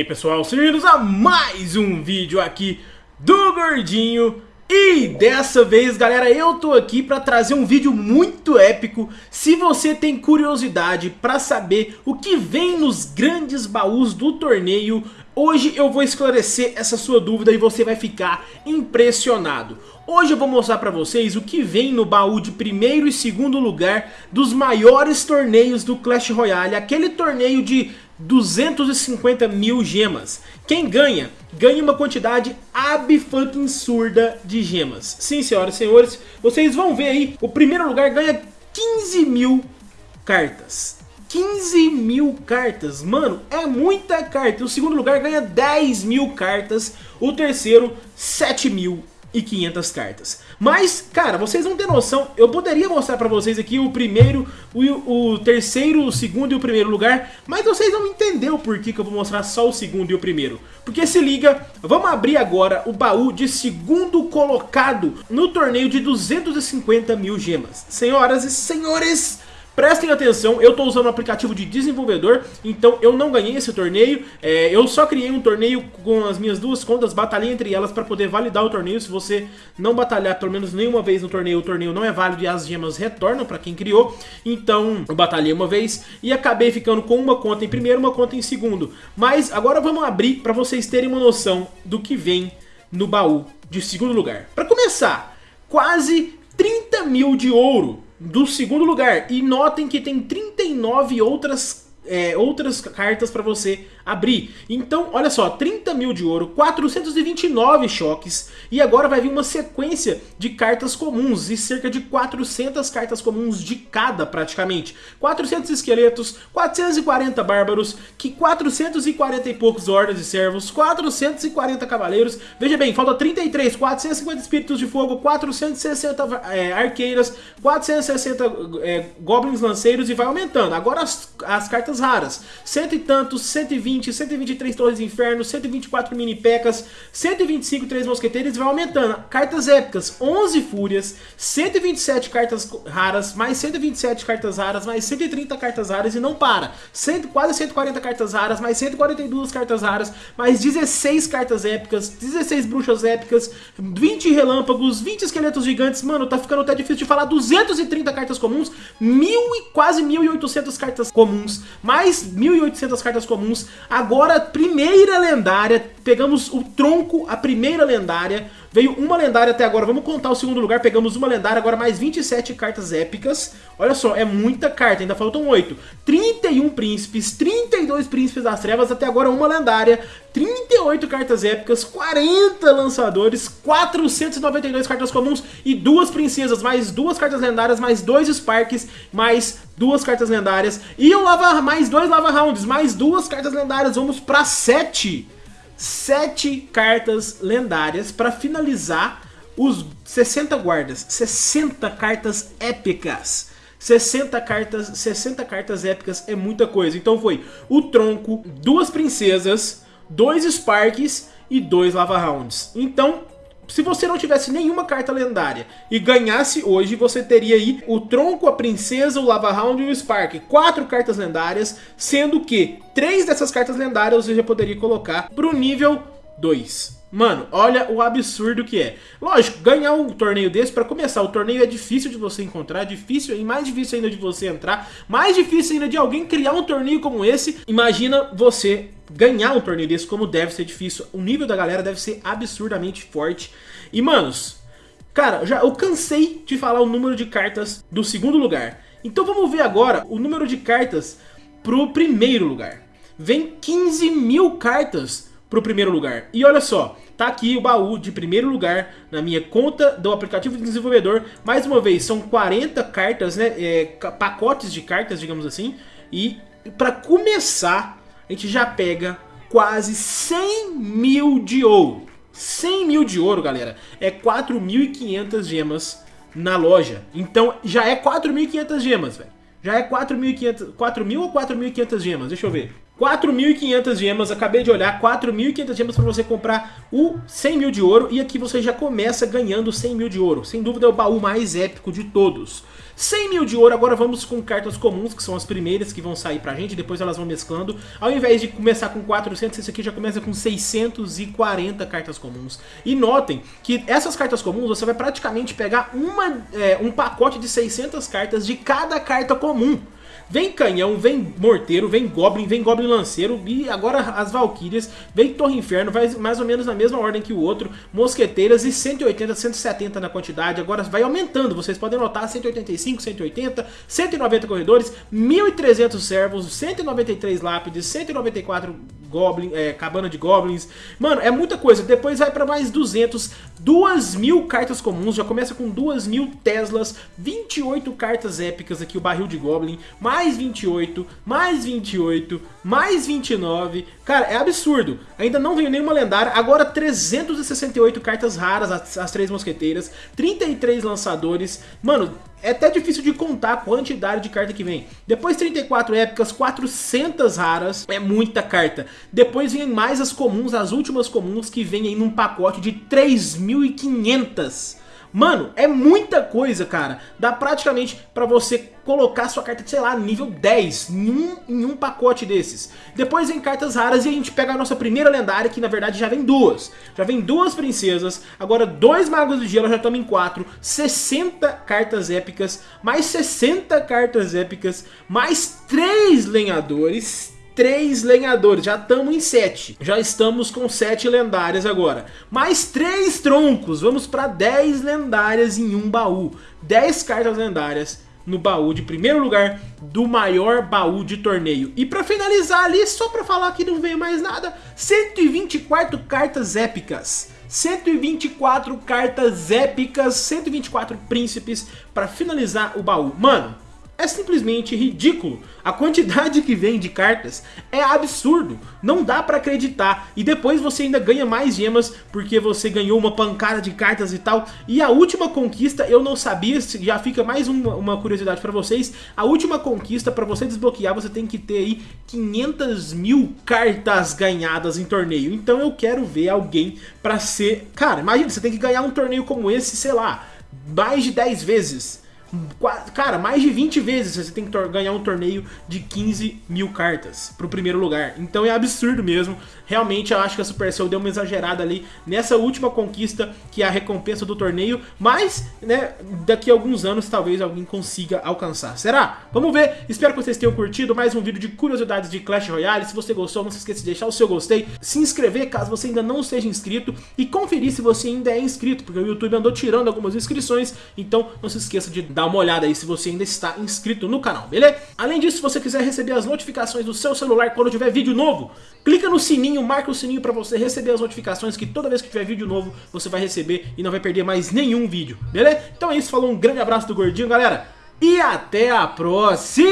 aí pessoal, sejam bem-vindos a mais um vídeo aqui do Gordinho. E dessa vez galera, eu tô aqui pra trazer um vídeo muito épico. Se você tem curiosidade pra saber o que vem nos grandes baús do torneio Hoje eu vou esclarecer essa sua dúvida e você vai ficar impressionado. Hoje eu vou mostrar pra vocês o que vem no baú de primeiro e segundo lugar dos maiores torneios do Clash Royale Aquele torneio de 250 mil gemas. Quem ganha? Ganha uma quantidade absurda de gemas. Sim, senhoras e senhores, vocês vão ver aí, o primeiro lugar ganha 15 mil cartas. 15 mil cartas, mano, é muita carta. O segundo lugar ganha 10 mil cartas, o terceiro 7 mil e 500 cartas. Mas, cara, vocês não têm noção, eu poderia mostrar pra vocês aqui o primeiro, o, o terceiro, o segundo e o primeiro lugar, mas vocês não entenderam por que, que eu vou mostrar só o segundo e o primeiro. Porque se liga, vamos abrir agora o baú de segundo colocado no torneio de 250 mil gemas. Senhoras e senhores... Prestem atenção, eu estou usando um aplicativo de desenvolvedor, então eu não ganhei esse torneio, é, eu só criei um torneio com as minhas duas contas, batalhei entre elas para poder validar o torneio, se você não batalhar pelo menos nenhuma vez no torneio, o torneio não é válido e as gemas retornam para quem criou, então eu batalhei uma vez e acabei ficando com uma conta em primeiro uma conta em segundo, mas agora vamos abrir para vocês terem uma noção do que vem no baú de segundo lugar. Para começar, quase 30 mil de ouro do segundo lugar. E notem que tem 39 outras é, outras cartas para você abrir. Então, olha só, 30 mil de ouro, 429 choques e agora vai vir uma sequência de cartas comuns e cerca de 400 cartas comuns de cada praticamente. 400 esqueletos, 440 bárbaros, que 440 e poucos hordas de servos, 440 cavaleiros, veja bem, falta 33, 450 espíritos de fogo, 460 é, arqueiras, 460 é, goblins lanceiros e vai aumentando. Agora as, as cartas raras. Cento e tantos, 120, 123 torres de inferno, 124 mini pecas, 125 três mosqueteiros e vai aumentando. Cartas épicas, 11 fúrias, 127 cartas raras, mais 127 cartas raras, mais 130 cartas raras e não para. 100, quase 140 cartas raras, mais 142 cartas raras, mais 16 cartas épicas, 16 bruxas épicas, 20 relâmpagos, 20 esqueletos gigantes. Mano, tá ficando até difícil de falar. 230 cartas comuns, mil e quase 1.800 cartas comuns, mais 1.800 cartas comuns. Agora, primeira lendária, pegamos o tronco, a primeira lendária. Veio uma lendária até agora, vamos contar o segundo lugar, pegamos uma lendária, agora mais 27 cartas épicas. Olha só, é muita carta, ainda faltam 8. 31 príncipes, 32 príncipes das trevas, até agora uma lendária, 38 cartas épicas, 40 lançadores, 492 cartas comuns e duas princesas, mais duas cartas lendárias, mais dois Sparks, mais duas cartas lendárias. E o lava, mais dois Lava Rounds, mais duas cartas lendárias, vamos para 7 sete cartas lendárias para finalizar os 60 guardas, 60 cartas épicas. 60 cartas, 60 cartas épicas é muita coisa. Então foi o tronco, duas princesas, dois Sparks e dois Lava Rounds. Então se você não tivesse nenhuma carta lendária e ganhasse hoje, você teria aí o Tronco, a Princesa, o Lava Round e o Spark. Quatro cartas lendárias, sendo que três dessas cartas lendárias você já poderia colocar pro nível 2. Mano, olha o absurdo que é. Lógico, ganhar um torneio desse, pra começar, o torneio é difícil de você encontrar, difícil e mais difícil ainda de você entrar, mais difícil ainda de alguém criar um torneio como esse. Imagina você ganhar um torneio desse, como deve ser difícil. O nível da galera deve ser absurdamente forte. E, manos, cara, já eu cansei de falar o número de cartas do segundo lugar. Então vamos ver agora o número de cartas pro primeiro lugar. Vem 15 mil cartas pro primeiro lugar. E olha só, tá aqui o baú de primeiro lugar na minha conta do aplicativo de desenvolvedor. Mais uma vez, são 40 cartas, né, é, pacotes de cartas, digamos assim. E para começar, a gente já pega quase 100 mil de ouro. 100 mil de ouro, galera, é 4.500 gemas na loja. Então já é 4.500 gemas, velho. Já é 4.500, 4.000 ou 4.500 gemas? Deixa eu ver. 4.500 gemas, acabei de olhar, 4.500 gemas para você comprar o 100 mil de ouro e aqui você já começa ganhando 100 mil de ouro. Sem dúvida é o baú mais épico de todos. 100 mil de ouro, agora vamos com cartas comuns, que são as primeiras que vão sair pra gente, depois elas vão mesclando. Ao invés de começar com 400, esse aqui já começa com 640 cartas comuns. E notem que essas cartas comuns você vai praticamente pegar uma, é, um pacote de 600 cartas de cada carta comum. Vem canhão, vem morteiro, vem goblin, vem goblin lanceiro e agora as valquírias, vem torre inferno, vai mais ou menos na mesma ordem que o outro, mosqueteiras e 180, 170 na quantidade, agora vai aumentando, vocês podem notar 185, 180, 190 corredores, 1.300 servos, 193 lápides, 194 goblin, é, cabana de goblins, mano, é muita coisa, depois vai pra mais 200, 2 mil cartas comuns, já começa com 2 mil Teslas, 28 cartas épicas aqui, o barril de goblin, mais mais 28, mais 28, mais 29. Cara, é absurdo. Ainda não veio nenhuma lendária. Agora 368 cartas raras, as, as três mosqueteiras, 33 lançadores. Mano, é até difícil de contar a quantidade de carta que vem. Depois 34 épicas, 400 raras, é muita carta. Depois vem mais as comuns, as últimas comuns que vem aí num pacote de 3.500 Mano, é muita coisa, cara. Dá praticamente pra você colocar sua carta, sei lá, nível 10 em um, em um pacote desses. Depois vem cartas raras e a gente pega a nossa primeira lendária, que na verdade já vem duas. Já vem duas princesas, agora dois magos de gelo, já estamos em quatro. 60 cartas épicas, mais 60 cartas épicas, mais três lenhadores, três lenhadores, já estamos em sete. Já estamos com sete lendárias agora. Mais três troncos, vamos para 10 lendárias em um baú. 10 cartas lendárias no baú de primeiro lugar do maior baú de torneio. E para finalizar ali, só para falar que não veio mais nada, 124 cartas épicas. 124 cartas épicas, 124 príncipes para finalizar o baú. Mano, é simplesmente ridículo. A quantidade que vem de cartas é absurdo. Não dá pra acreditar. E depois você ainda ganha mais gemas porque você ganhou uma pancada de cartas e tal. E a última conquista, eu não sabia, já fica mais uma, uma curiosidade pra vocês. A última conquista, pra você desbloquear, você tem que ter aí 500 mil cartas ganhadas em torneio. Então eu quero ver alguém pra ser... Cara, imagina, você tem que ganhar um torneio como esse, sei lá, mais de 10 vezes. Cara, mais de 20 vezes você tem que ganhar um torneio de 15 mil cartas pro primeiro lugar. Então é absurdo mesmo. Realmente eu acho que a Supercell deu uma exagerada ali nessa última conquista, que é a recompensa do torneio. Mas, né, daqui a alguns anos talvez alguém consiga alcançar. Será? Vamos ver. Espero que vocês tenham curtido mais um vídeo de curiosidades de Clash Royale. Se você gostou, não se esqueça de deixar o seu gostei, se inscrever caso você ainda não seja inscrito e conferir se você ainda é inscrito, porque o YouTube andou tirando algumas inscrições. Então não se esqueça de dar Dá uma olhada aí se você ainda está inscrito no canal, beleza? Além disso, se você quiser receber as notificações do seu celular quando tiver vídeo novo, clica no sininho, marca o sininho para você receber as notificações que toda vez que tiver vídeo novo você vai receber e não vai perder mais nenhum vídeo, beleza? Então é isso, falou, um grande abraço do Gordinho, galera, e até a próxima!